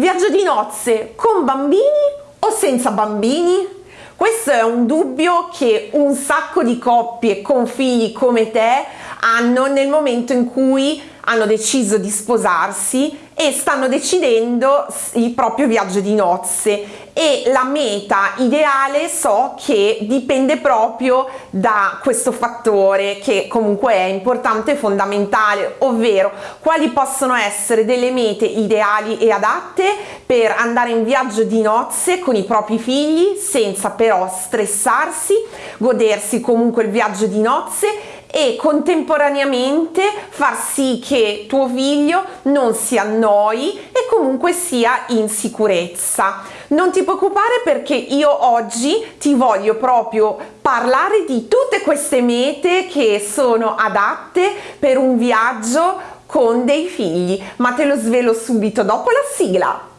Viaggio di nozze con bambini o senza bambini? Questo è un dubbio che un sacco di coppie con figli come te hanno nel momento in cui hanno deciso di sposarsi e stanno decidendo il proprio viaggio di nozze. E la meta ideale so che dipende proprio da questo fattore che comunque è importante e fondamentale ovvero quali possono essere delle mete ideali e adatte per andare in viaggio di nozze con i propri figli senza però stressarsi godersi comunque il viaggio di nozze e contemporaneamente far sì che tuo figlio non si annoi e comunque sia in sicurezza. Non ti preoccupare perché io oggi ti voglio proprio parlare di tutte queste mete che sono adatte per un viaggio con dei figli, ma te lo svelo subito dopo la sigla.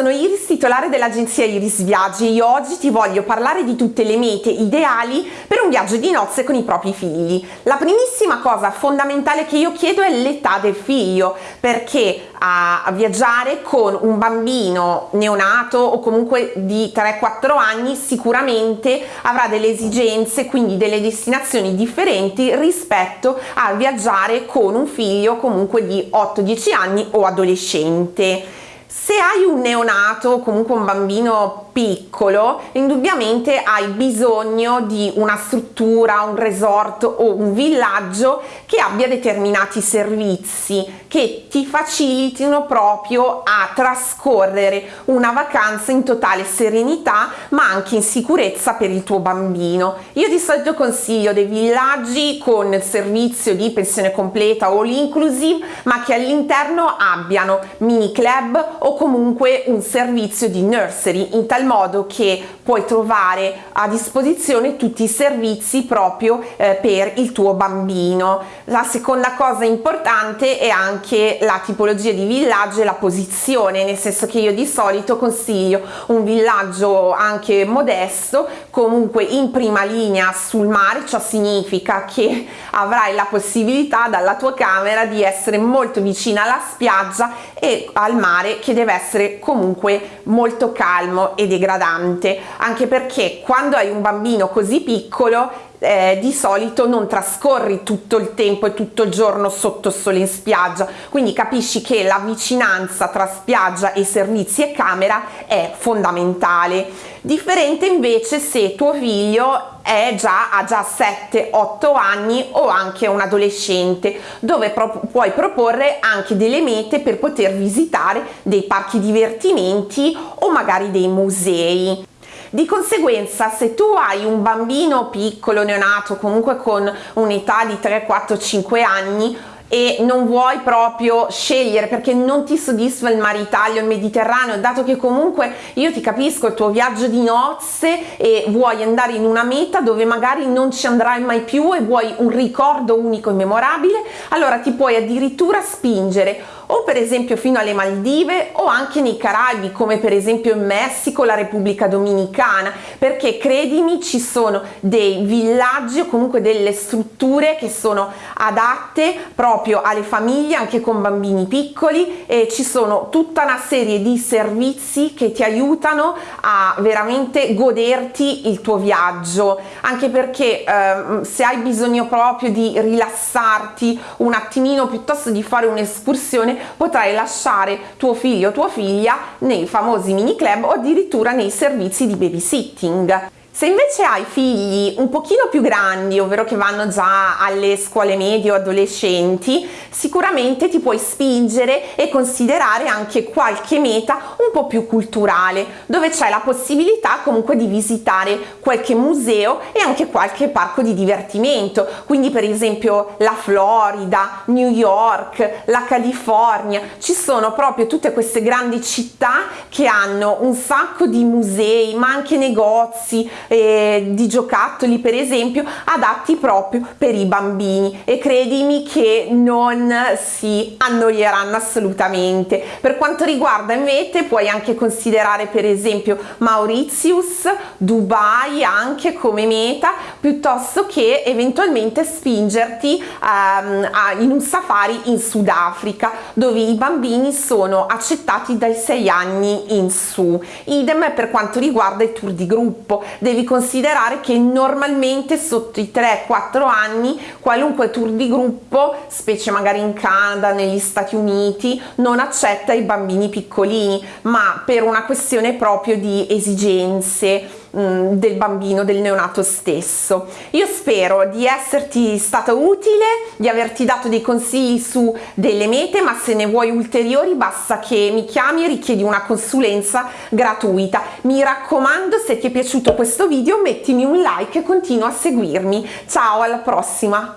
Sono Iris, titolare dell'agenzia Iris Viaggi e oggi ti voglio parlare di tutte le mete ideali per un viaggio di nozze con i propri figli. La primissima cosa fondamentale che io chiedo è l'età del figlio, perché a viaggiare con un bambino neonato o comunque di 3-4 anni sicuramente avrà delle esigenze, quindi delle destinazioni differenti rispetto a viaggiare con un figlio comunque di 8-10 anni o adolescente. Se hai un neonato comunque un bambino piccolo, indubbiamente hai bisogno di una struttura, un resort o un villaggio che abbia determinati servizi che ti facilitino proprio a trascorrere una vacanza in totale serenità ma anche in sicurezza per il tuo bambino. Io di solito consiglio dei villaggi con servizio di pensione completa o l'inclusive ma che all'interno abbiano mini club o comunque un servizio di nursery in tal modo che puoi trovare a disposizione tutti i servizi proprio eh, per il tuo bambino. La seconda cosa importante è anche la tipologia di villaggio e la posizione, nel senso che io di solito consiglio un villaggio anche modesto, comunque in prima linea sul mare, ciò significa che avrai la possibilità dalla tua camera di essere molto vicina alla spiaggia e al mare che deve essere comunque molto calmo e degradante anche perché quando hai un bambino così piccolo eh, di solito non trascorri tutto il tempo e tutto il giorno sotto sole in spiaggia. Quindi capisci che la vicinanza tra spiaggia e servizi e camera è fondamentale. Differente invece se tuo figlio già, ha già 7-8 anni o anche un adolescente dove pro puoi proporre anche delle mete per poter visitare dei parchi divertimenti o magari dei musei di conseguenza se tu hai un bambino piccolo neonato comunque con un'età di 3 4 5 anni e non vuoi proprio scegliere perché non ti soddisfa il mare Italia o il Mediterraneo dato che comunque io ti capisco il tuo viaggio di nozze e vuoi andare in una meta dove magari non ci andrai mai più e vuoi un ricordo unico e memorabile allora ti puoi addirittura spingere o per esempio fino alle Maldive o anche nei Caraibi come per esempio in Messico, la Repubblica Dominicana. Perché credimi ci sono dei villaggi o comunque delle strutture che sono adatte proprio alle famiglie anche con bambini piccoli e ci sono tutta una serie di servizi che ti aiutano a veramente goderti il tuo viaggio. Anche perché eh, se hai bisogno proprio di rilassarti un attimino piuttosto di fare un'escursione potrai lasciare tuo figlio o tua figlia nei famosi mini club o addirittura nei servizi di babysitting. Se invece hai figli un pochino più grandi, ovvero che vanno già alle scuole medie o adolescenti, sicuramente ti puoi spingere e considerare anche qualche meta un po' più culturale, dove c'è la possibilità comunque di visitare qualche museo e anche qualche parco di divertimento, quindi per esempio la Florida, New York, la California, ci sono proprio tutte queste grandi città che hanno un sacco di musei, ma anche negozi, eh, di giocattoli per esempio adatti proprio per i bambini. E credimi che non si annoieranno assolutamente. Per quanto riguarda invece puoi anche considerare per esempio Mauritius Dubai anche come meta piuttosto che eventualmente spingerti um, a, in un safari in Sudafrica dove i bambini sono accettati dai 6 anni in su. Idem per quanto riguarda i tour di gruppo devi considerare che normalmente sotto i 3-4 anni qualunque tour di gruppo specie magari in Canada negli Stati Uniti non accetta i bambini piccolini. Ma per una questione proprio di esigenze Mm, del bambino, del neonato stesso. Io spero di esserti stata utile, di averti dato dei consigli su delle mete, ma se ne vuoi ulteriori basta che mi chiami e richiedi una consulenza gratuita. Mi raccomando, se ti è piaciuto questo video mettimi un like e continua a seguirmi. Ciao, alla prossima!